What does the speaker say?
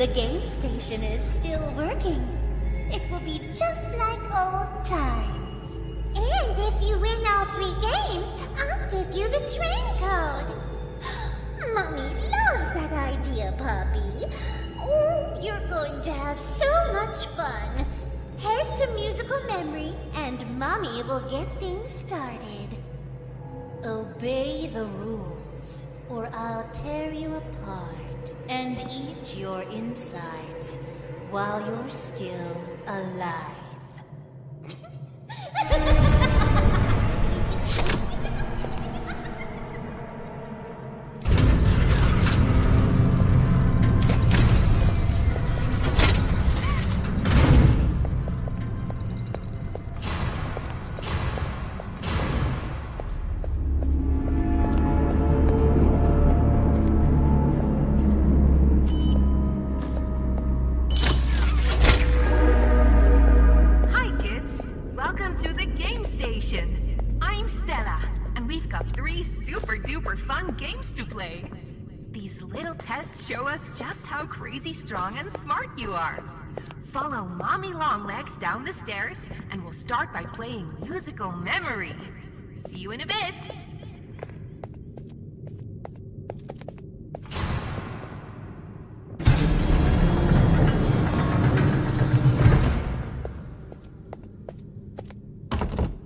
The game station is still working. It will be just like old times. And if you win all three games, I'll give you the train code. Mommy loves that idea, Puppy. Oh, you're going to have so much fun. Head to musical memory, and Mommy will get things started. Obey the rules, or I'll tear you apart and eat your insides while you're still alive. Station. I'm Stella, and we've got three super duper fun games to play. These little tests show us just how crazy strong and smart you are. Follow Mommy Longlegs down the stairs, and we'll start by playing Musical Memory. See you in a bit! you